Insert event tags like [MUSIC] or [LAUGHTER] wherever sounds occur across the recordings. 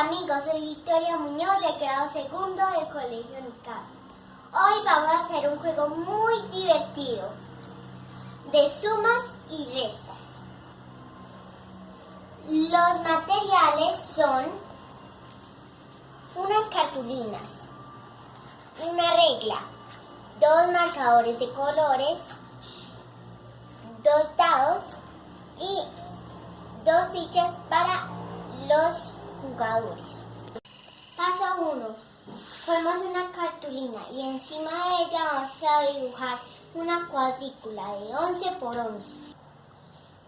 Amigos, soy Victoria Muñoz de grado segundo del Colegio Nicar. Hoy vamos a hacer un juego muy divertido de sumas y restas. Los materiales son unas cartulinas, una regla, dos marcadores de colores, dos dados y dos fichas para los jugadores. Paso 1. Ponemos una cartulina y encima de ella vamos a dibujar una cuadrícula de 11 por 11.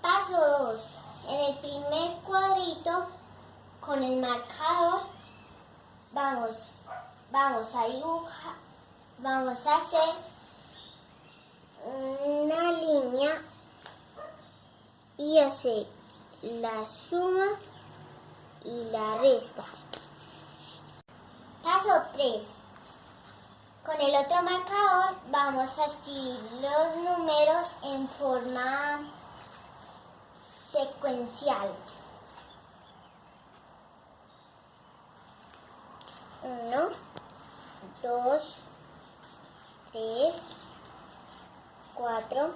Paso 2. En el primer cuadrito, con el marcador, vamos, vamos a dibujar, vamos a hacer una línea y hacer la suma y la resta. Paso 3. Con el otro marcador vamos a escribir los números en forma secuencial. 1, 2, 3, 4,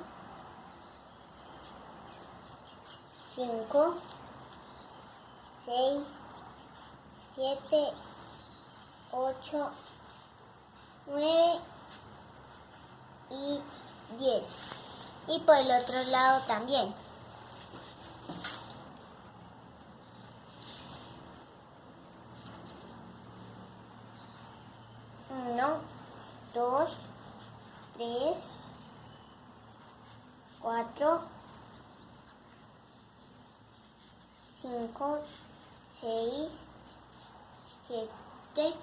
5, 6, 7, 8, 9 y 10. Y por el otro lado también. Uno, dos, tres, cuatro, cinco, 6, 7,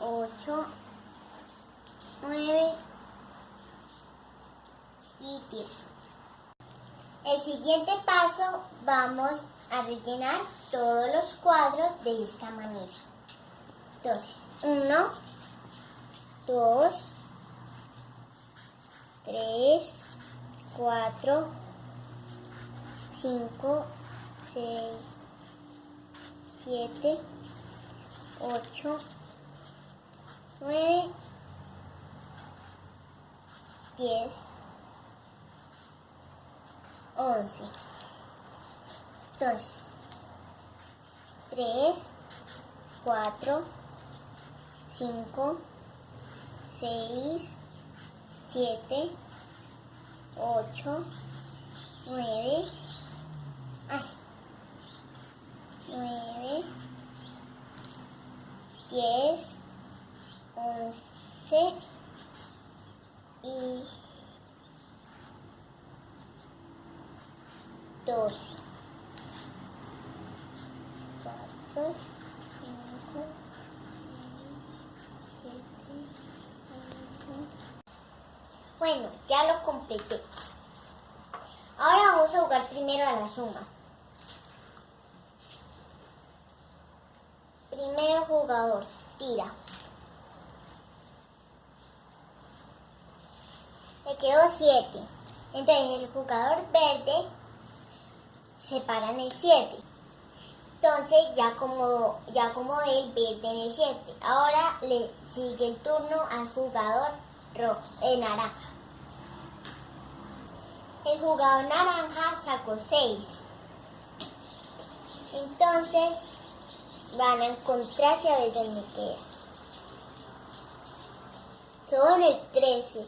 8, 9 y 10. El siguiente paso vamos a rellenar todos los cuadros de esta manera. Entonces, 1, 2, 3, 4, 5, 6, 7, 8, 9, 10, 11. Entonces, 3, 4, 5, 6, 7, 8, 9, ay, 9, 10, 11 y 12. 4, 5, 6, 7, 8. Bueno, ya lo completé. Ahora vamos a jugar primero a la suma. Primero jugador, tira. Le quedó 7. Entonces el jugador verde se para en el 7. Entonces ya como, ya él verde en el 7. Ahora le sigue el turno al jugador rojo, el naranja. El jugador naranja sacó 6. Entonces van a encontrarse a ver dónde queda. Quedó en el 13.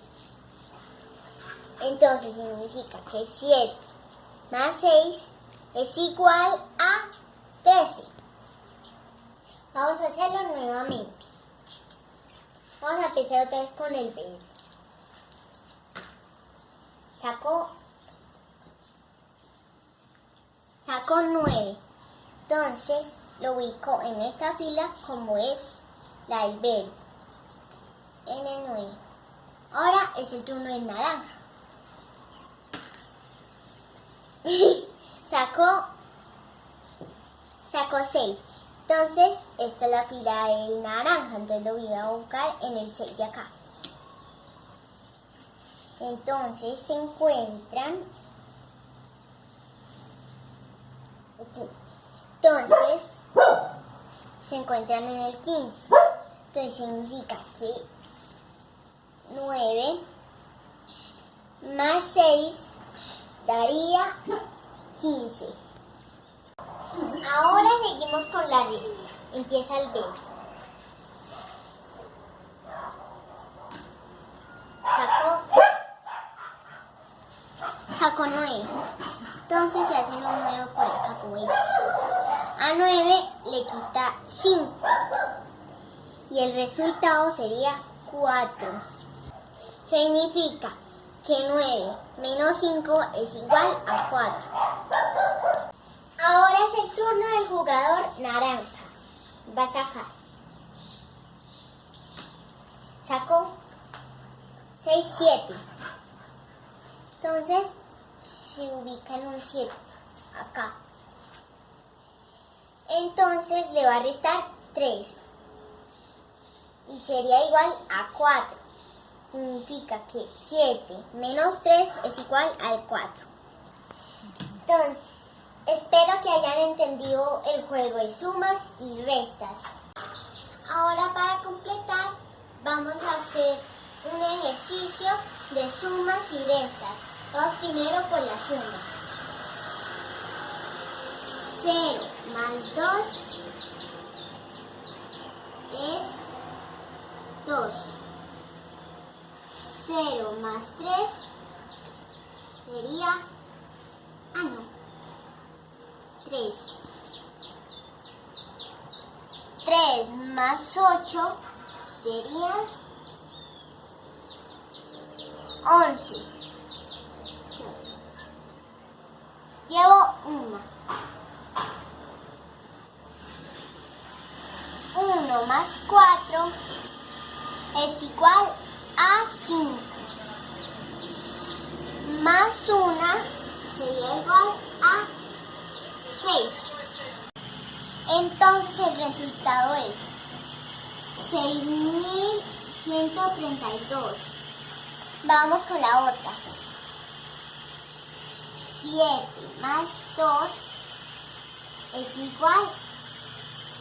Entonces significa que 7 más 6 es igual a 13. Vamos a hacerlo nuevamente. Vamos a empezar otra vez con el 20. Sacó, sacó 9. Entonces lo ubico en esta fila como es la del verde. En el 9. Ahora es el turno del naranja. [LAUGHS] sacó sacó 6. Entonces, esta es la fila del naranja. Entonces lo voy a buscar en el 6 de acá. Entonces se encuentran aquí. Entonces, se encuentran en el 15. Entonces significa que 9 más 6 daría 15. Ahora seguimos con la lista. Empieza el 20. Sacó, sacó 9. Entonces se hace un 9 por acá. A 9 le quita 5. Y el resultado sería 4. Significa que 9 menos 5 es igual a 4. Ahora es el turno del jugador naranja. Va a sacar. Sacó 6, 7. Entonces se ubica en un 7. Acá. Entonces le va a restar 3. Y sería igual a 4. Significa que 7 menos 3 es igual al 4. Entonces, espero que hayan entendido el juego de sumas y restas. Ahora para completar, vamos a hacer un ejercicio de sumas y restas. Vamos primero por la suma. 0 más 2 es 2. 0 más 3 sería... Ah, no. 3. 3 más 8 sería 11. Llevo 1. 1 más 4 es igual a 5. Más 1 sería igual a 6. Entonces el resultado es 6.132. Vamos con la otra. 7 más 2 es igual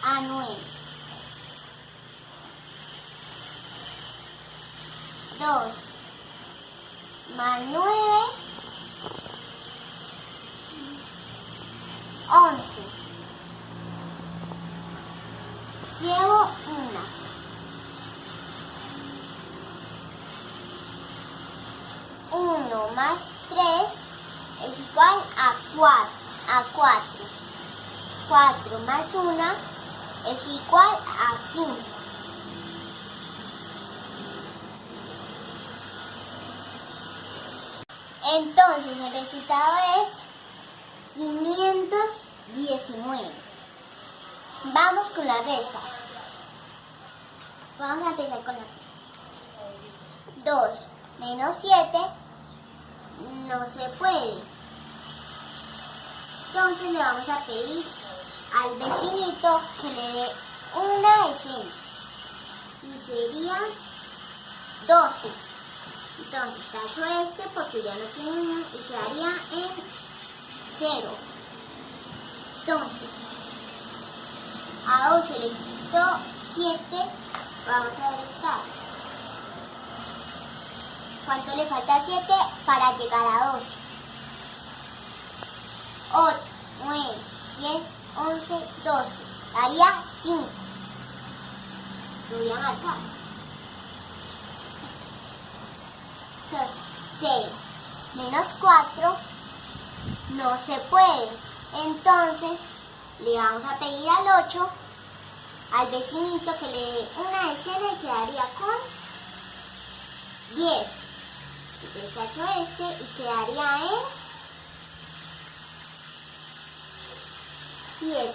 a 9. 2 más 9, 11. Llevo una. Uno más 3 es igual a 4. A 4. 4 más 1 es igual a 5. Entonces el resultado es 519. Vamos con la resta. Vamos a empezar con la 2 menos 7 no se puede. Entonces le vamos a pedir al vecinito que le dé una decena. Y sería 12. Entonces, tacho este porque ya no tiene una y quedaría en 0. Entonces, a 12 le quito 7, vamos a restar. ¿Cuánto le falta a 7 para llegar a 12? 8, 9, 10, 11, 12. Daría 5. Lo voy a marcar. 6 menos 4 no se puede. Entonces le vamos a pedir al 8 al vecinito que le dé una decena y quedaría con 10. Entonces hecho este y quedaría en 7.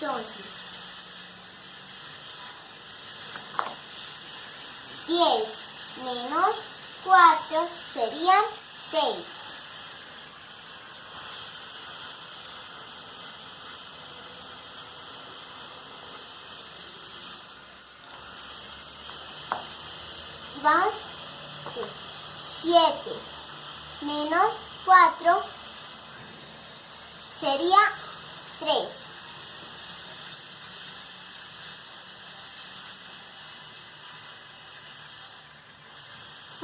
Entonces 10 menos 4 serían 6. Vamos. 7 menos 4 sería 3.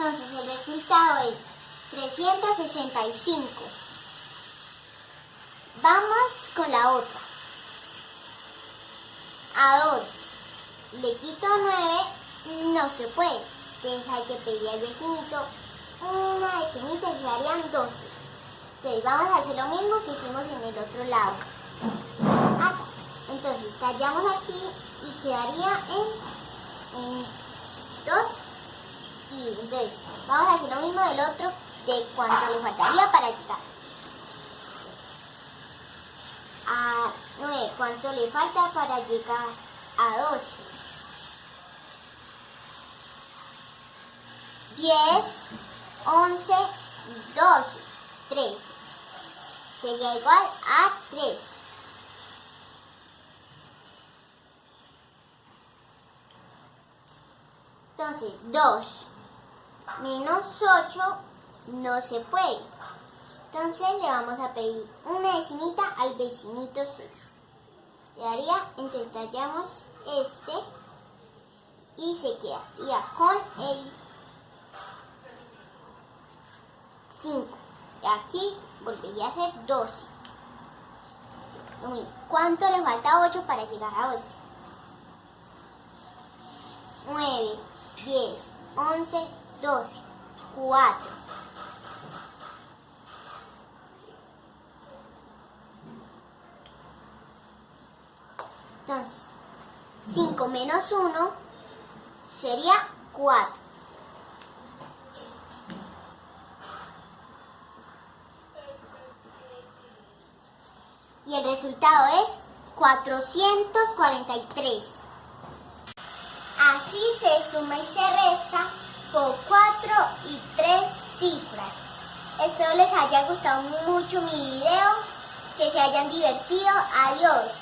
Entonces el resultado es 365. Vamos con la otra. A 2 le quito 9, no se puede. Entonces hay que pedir al vecinito una definita y quedarían 12. Entonces vamos a hacer lo mismo que hicimos en el otro lado. Acá. Entonces tallamos aquí y quedaría en, en 2 y entonces vamos a hacer lo mismo del otro de cuánto le faltaría para llegar a 9 cuánto le falta para llegar a 12 10 11 y 12 3 sería igual a 3 entonces 2 menos 8 no se puede. Entonces le vamos a pedir una vecinita al vecinito 6. Le daría, entonces tallamos este y se queda. Ya con el 5. Y aquí volvería a ser 12. ¿Cuánto le falta 8 para llegar a 12? 9, 10, 11, 12, 4. Entonces, 5 menos 1 sería 4. Y el resultado es 443. Así se suma y se resta por 4 y 3 cifras. Espero les haya gustado mucho mi video, que se hayan divertido. Adiós.